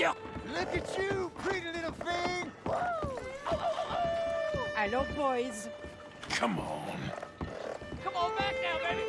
Look at you, pretty little thing! Woo! Hello, boys. Come on. Come on back now, baby!